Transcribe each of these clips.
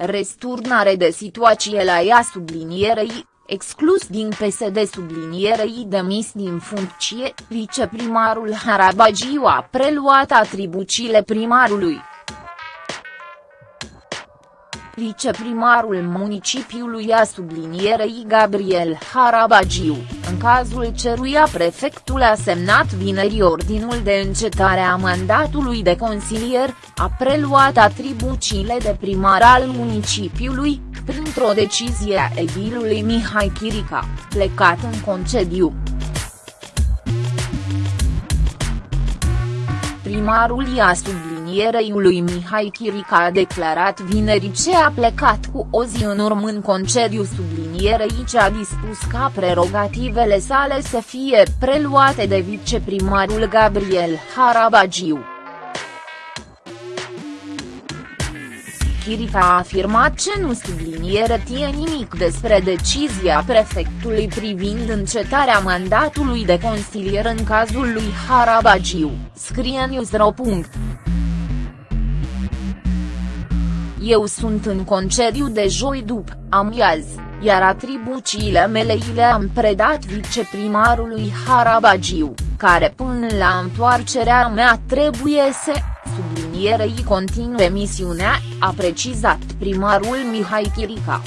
Resturnare de situație la ea sublinierei, exclus din PSD sublinierei demis din funcție, viceprimarul Harabagiu a preluat atribuțiile primarului. Viceprimarul municipiului a sublinierei Gabriel Harabagiu, în cazul ceruia prefectul a semnat vineri ordinul de încetare a mandatului de consilier, a preluat atribuțiile de primar al municipiului, printr-o decizie a edilului Mihai Chirica, plecat în concediu. Primarul i-a sublinierei lui Mihai Chirica a declarat vineri ce a plecat cu o zi în urmă în concediu sublinierei ce a dispus ca prerogativele sale să fie preluate de viceprimarul Gabriel Harabagiu. Chirica a afirmat ce nu subliniere tie nimic despre decizia prefectului privind încetarea mandatului de consilier în cazul lui Harabagiu, scrie Newsro. Eu sunt în concediu de joi după amiază, iar atribuțiile mele le-am predat viceprimarului Harabagiu, care până la întoarcerea mea trebuie să sublinierei continue misiunea, a precizat primarul Mihai Chirica.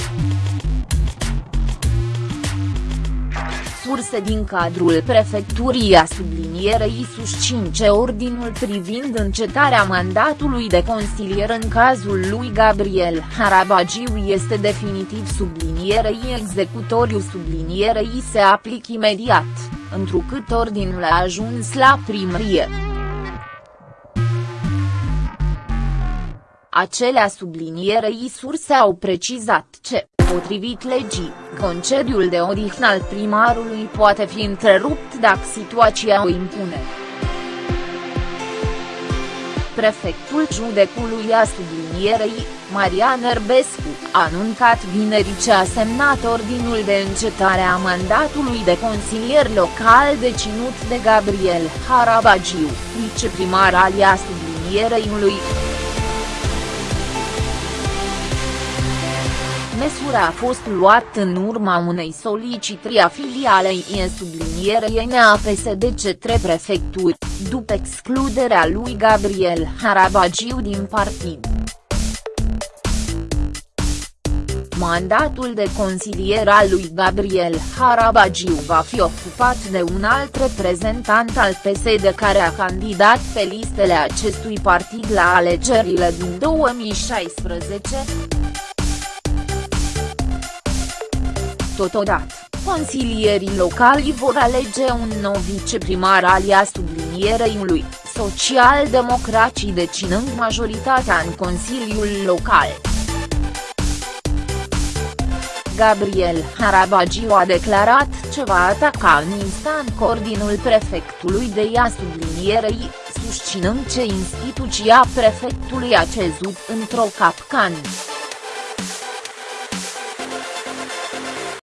Surse din cadrul prefecturii a sublinierei susțin ce ordinul privind încetarea mandatului de consilier în cazul lui Gabriel Harabagiu este definitiv sublinierei executoriu sublinierei se aplic imediat, întrucât ordinul a ajuns la primărie. Acelea sublinierei surse au precizat ce, potrivit legii, concediul de odihnă al primarului poate fi întrerupt dacă situația o impune. Prefectul judecului a sublinierei, Marian Erbescu, a anuncat vineri ce a semnat ordinul de încetare a mandatului de consilier local deținut de Gabriel Harabagiu, viceprimar alia sublinierei lui. Măsura a fost luată în urma unei solicitări a filialei în sublinierei a PSD cetre prefecturi, după excluderea lui Gabriel Harabagiu din partid. Mandatul de consilier al lui Gabriel Harabagiu va fi ocupat de un alt reprezentant al PSD care a candidat pe listele acestui partid la alegerile din 2016. Totodată, consilierii locali vor alege un nou viceprimar alia sublinierei lui, social-democrații decinând majoritatea în Consiliul Local. Gabriel Harabagiu a declarat ce va ataca în instant ordinul prefectului de ea sublinierei, susținând ce instituția prefectului a cezut într-o capcană.